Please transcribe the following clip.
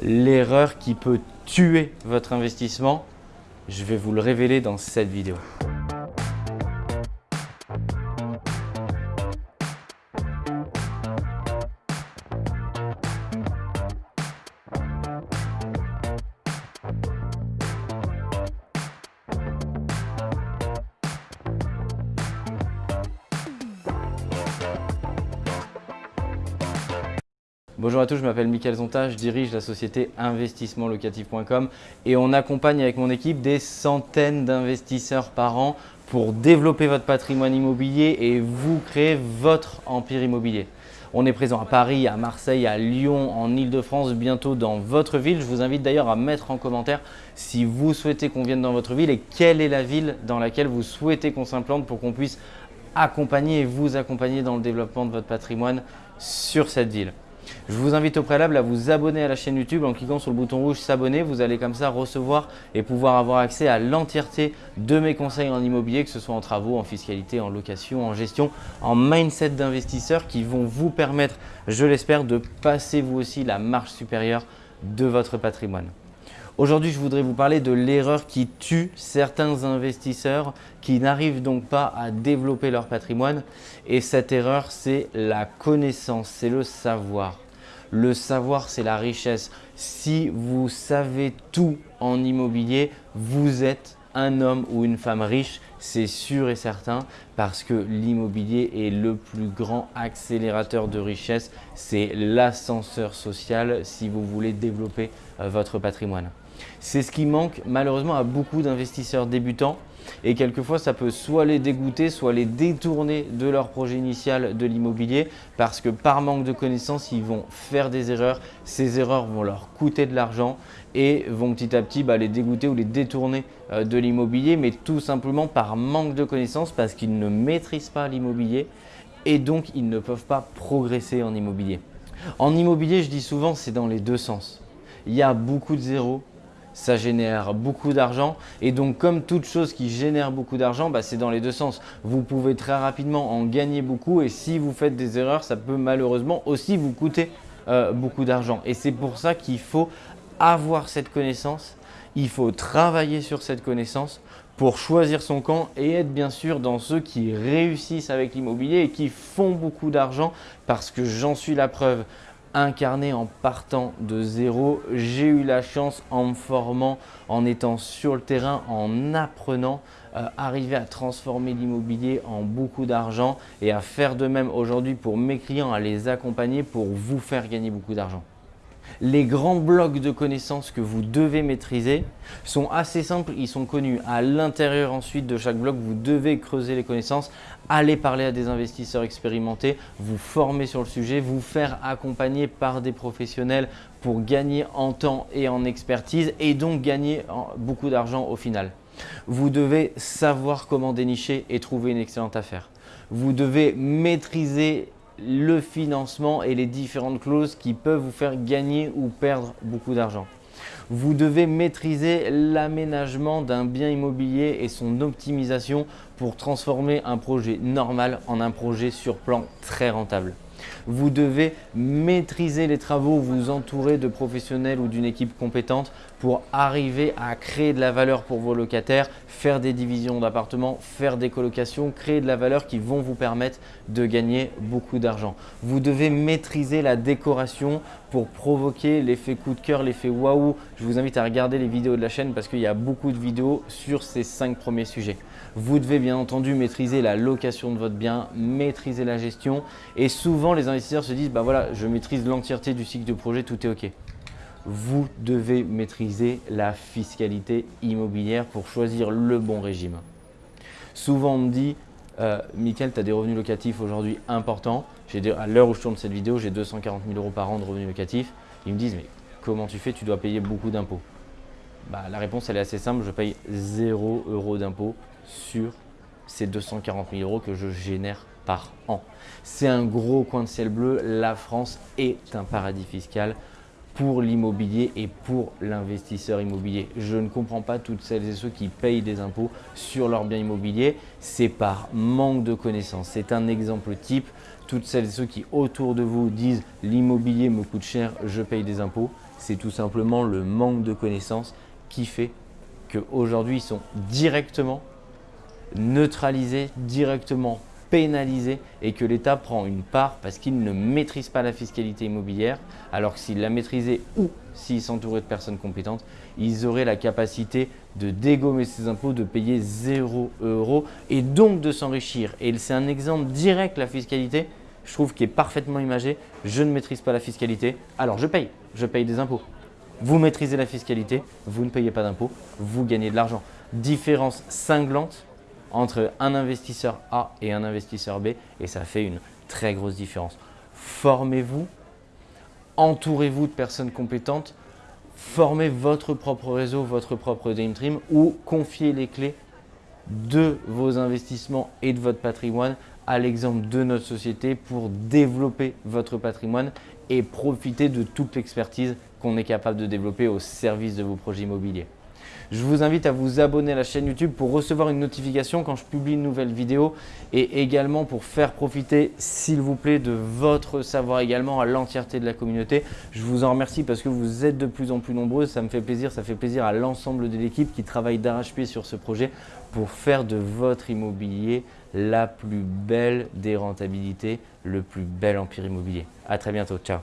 l'erreur qui peut tuer votre investissement, je vais vous le révéler dans cette vidéo. Bonjour à tous, je m'appelle Mickaël Zonta, je dirige la société investissementlocatif.com et on accompagne avec mon équipe des centaines d'investisseurs par an pour développer votre patrimoine immobilier et vous créer votre empire immobilier. On est présent à Paris, à Marseille, à Lyon, en Ile-de-France, bientôt dans votre ville. Je vous invite d'ailleurs à mettre en commentaire si vous souhaitez qu'on vienne dans votre ville et quelle est la ville dans laquelle vous souhaitez qu'on s'implante pour qu'on puisse accompagner et vous accompagner dans le développement de votre patrimoine sur cette ville. Je vous invite au préalable à vous abonner à la chaîne YouTube en cliquant sur le bouton rouge s'abonner. Vous allez comme ça recevoir et pouvoir avoir accès à l'entièreté de mes conseils en immobilier, que ce soit en travaux, en fiscalité, en location, en gestion, en mindset d'investisseurs qui vont vous permettre, je l'espère, de passer vous aussi la marche supérieure de votre patrimoine. Aujourd'hui, je voudrais vous parler de l'erreur qui tue certains investisseurs qui n'arrivent donc pas à développer leur patrimoine. Et cette erreur, c'est la connaissance, c'est le savoir. Le savoir, c'est la richesse. Si vous savez tout en immobilier, vous êtes un homme ou une femme riche, c'est sûr et certain parce que l'immobilier est le plus grand accélérateur de richesse. C'est l'ascenseur social si vous voulez développer euh, votre patrimoine. C'est ce qui manque malheureusement à beaucoup d'investisseurs débutants et quelquefois ça peut soit les dégoûter, soit les détourner de leur projet initial de l'immobilier parce que par manque de connaissances, ils vont faire des erreurs. Ces erreurs vont leur coûter de l'argent et vont petit à petit bah, les dégoûter ou les détourner euh, de l'immobilier, mais tout simplement par manque de connaissances parce qu'ils ne maîtrisent pas l'immobilier et donc ils ne peuvent pas progresser en immobilier. En immobilier, je dis souvent, c'est dans les deux sens. Il y a beaucoup de zéros ça génère beaucoup d'argent. Et donc, comme toute chose qui génère beaucoup d'argent, bah, c'est dans les deux sens. Vous pouvez très rapidement en gagner beaucoup et si vous faites des erreurs, ça peut malheureusement aussi vous coûter euh, beaucoup d'argent. Et c'est pour ça qu'il faut avoir cette connaissance, il faut travailler sur cette connaissance pour choisir son camp et être bien sûr dans ceux qui réussissent avec l'immobilier et qui font beaucoup d'argent parce que j'en suis la preuve incarné en partant de zéro. J'ai eu la chance en me formant, en étant sur le terrain, en apprenant, euh, arriver à transformer l'immobilier en beaucoup d'argent et à faire de même aujourd'hui pour mes clients, à les accompagner pour vous faire gagner beaucoup d'argent. Les grands blocs de connaissances que vous devez maîtriser sont assez simples, ils sont connus. À l'intérieur ensuite de chaque bloc, vous devez creuser les connaissances, aller parler à des investisseurs expérimentés, vous former sur le sujet, vous faire accompagner par des professionnels pour gagner en temps et en expertise et donc gagner beaucoup d'argent au final. Vous devez savoir comment dénicher et trouver une excellente affaire. Vous devez maîtriser le financement et les différentes clauses qui peuvent vous faire gagner ou perdre beaucoup d'argent. Vous devez maîtriser l'aménagement d'un bien immobilier et son optimisation pour transformer un projet normal en un projet sur plan très rentable. Vous devez maîtriser les travaux, vous entourer de professionnels ou d'une équipe compétente pour arriver à créer de la valeur pour vos locataires, faire des divisions d'appartements, faire des colocations, créer de la valeur qui vont vous permettre de gagner beaucoup d'argent. Vous devez maîtriser la décoration pour provoquer l'effet coup de cœur, l'effet waouh. Je vous invite à regarder les vidéos de la chaîne parce qu'il y a beaucoup de vidéos sur ces cinq premiers sujets. Vous devez bien entendu maîtriser la location de votre bien, maîtriser la gestion et souvent les investisseurs se disent bah voilà, je maîtrise l'entièreté du cycle de projet, tout est OK. Vous devez maîtriser la fiscalité immobilière pour choisir le bon régime. Souvent on me dit euh, tu as des revenus locatifs aujourd'hui importants. À l'heure où je tourne cette vidéo, j'ai 240 000 euros par an de revenus locatifs. Ils me disent mais comment tu fais? Tu dois payer beaucoup d'impôts. Bah, la réponse elle est assez simple, je paye 0 euros d'impôts sur ces 240 000 euros que je génère par an. C'est un gros coin de ciel bleu. La France est un paradis fiscal pour l'immobilier et pour l'investisseur immobilier. Je ne comprends pas toutes celles et ceux qui payent des impôts sur leurs biens immobiliers. C'est par manque de connaissances. C'est un exemple type. Toutes celles et ceux qui autour de vous disent l'immobilier me coûte cher, je paye des impôts c'est tout simplement le manque de connaissances qui fait qu'aujourd'hui, ils sont directement neutralisés, directement pénalisés et que l'État prend une part parce qu'il ne maîtrise pas la fiscalité immobilière, alors que s'il la maîtrisait ou s'il s'entourait de personnes compétentes, ils auraient la capacité de dégommer ses impôts, de payer 0 euros et donc de s'enrichir. Et c'est un exemple direct, la fiscalité, je trouve, qui est parfaitement imagé. Je ne maîtrise pas la fiscalité, alors je paye, je paye des impôts. Vous maîtrisez la fiscalité, vous ne payez pas d'impôts, vous gagnez de l'argent. Différence cinglante entre un investisseur A et un investisseur B et ça fait une très grosse différence. Formez-vous, entourez-vous de personnes compétentes, formez votre propre réseau, votre propre Dream Team ou confiez les clés de vos investissements et de votre patrimoine à l'exemple de notre société pour développer votre patrimoine et profiter de toute l'expertise qu'on est capable de développer au service de vos projets immobiliers. Je vous invite à vous abonner à la chaîne YouTube pour recevoir une notification quand je publie une nouvelle vidéo et également pour faire profiter, s'il vous plaît, de votre savoir également à l'entièreté de la communauté. Je vous en remercie parce que vous êtes de plus en plus nombreux. Ça me fait plaisir, ça fait plaisir à l'ensemble de l'équipe qui travaille d'arrache-pied sur ce projet pour faire de votre immobilier la plus belle des rentabilités, le plus bel empire immobilier. À très bientôt. Ciao